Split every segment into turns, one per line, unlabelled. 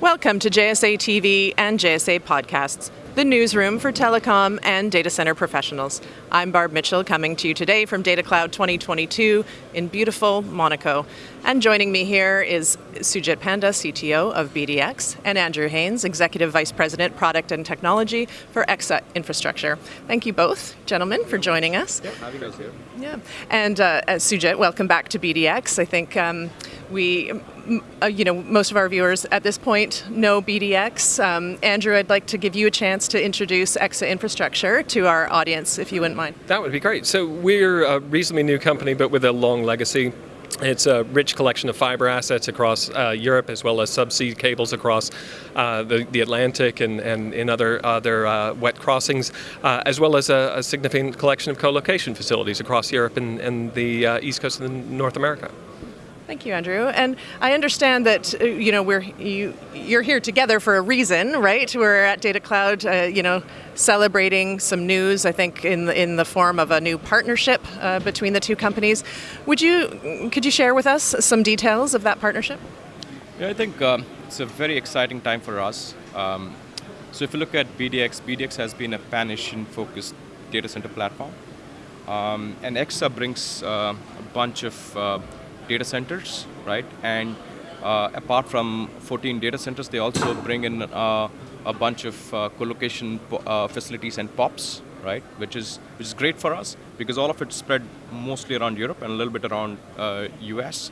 Welcome to JSA TV and JSA Podcasts, the newsroom for telecom and data center professionals. I'm Barb Mitchell coming to you today from Data Cloud 2022 in beautiful Monaco. And joining me here is Sujit Panda, CTO of BDX, and Andrew Haynes, Executive Vice President, Product and Technology for EXA Infrastructure. Thank you both, gentlemen, for joining us.
Yeah, having us here.
Yeah, and uh, Sujit, welcome back to BDX. I think um, we, uh, you know, most of our viewers at this point know BDX. Um, Andrew, I'd like to give you a chance to introduce EXA Infrastructure to our audience, if you wouldn't mind.
That would be great. So we're a reasonably new company, but with a long legacy. It's a rich collection of fiber assets across uh, Europe as well as subsea cables across uh, the, the, Atlantic and, and in other, other uh, wet crossings, uh, as well as a, a, significant collection of co-location facilities across Europe and, and the uh, east coast of North America.
Thank you, Andrew. And I understand that uh, you know we're you you're here together for a reason, right? We're at Data Cloud, uh, you know, celebrating some news. I think in the, in the form of a new partnership uh, between the two companies. Would you could you share with us some details of that partnership?
Yeah, I think um, it's a very exciting time for us. Um, so if you look at BDX, BDX has been a pan-Asian focused data center platform, um, and EXA brings uh, a bunch of uh, data centers, right? And uh, apart from 14 data centers, they also bring in uh, a bunch of uh, co-location uh, facilities and POPs, right? Which is which is great for us because all of it's spread mostly around Europe and a little bit around US.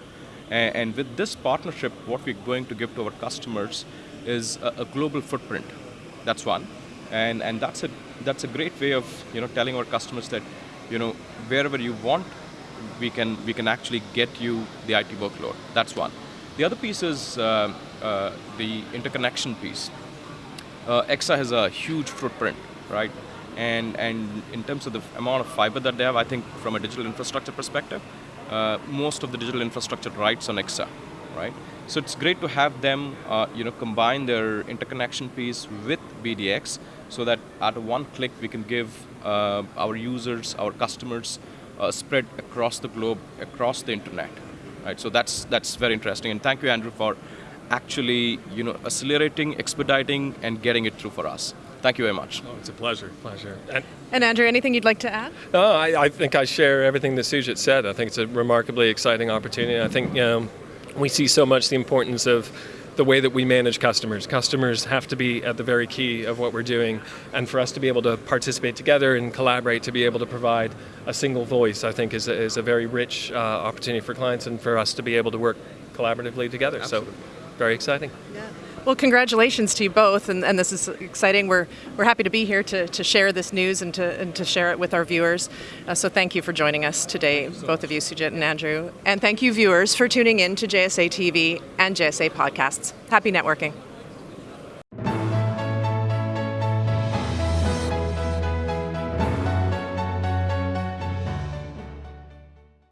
And, and with this partnership, what we're going to give to our customers is a, a global footprint. That's one, and and that's a that's a great way of you know telling our customers that you know wherever you want we can, we can actually get you the IT workload. That's one. The other piece is uh, uh, the interconnection piece. Uh, EXA has a huge footprint, right? And, and in terms of the amount of fiber that they have, I think from a digital infrastructure perspective, uh, most of the digital infrastructure rides on EXA, right? So it's great to have them, uh, you know, combine their interconnection piece with BDX, so that at one click we can give uh, our users, our customers, uh, spread across the globe, across the internet. Right, so that's that's very interesting, and thank you, Andrew, for actually you know accelerating, expediting, and getting it through for us. Thank you very much.
Oh, it's a pleasure, pleasure.
And, and, Andrew, anything you'd like to add?
No, I, I think I share everything that Sujit said. I think it's a remarkably exciting opportunity. I think you know, we see so much the importance of the way that we manage customers. Customers have to be at the very key of what we're doing, and for us to be able to participate together and collaborate to be able to provide a single voice, I think is a, is a very rich uh, opportunity for clients and for us to be able to work collaboratively together.
Absolutely.
So, very exciting.
Yeah. Well, congratulations to you both, and, and, this is exciting. We're, we're happy to be here to, to share this news and to, and to share it with our viewers. Uh, so thank you for joining us today, both of you, Sujit and Andrew. And thank you, viewers, for tuning in to JSA TV and JSA Podcasts. Happy networking.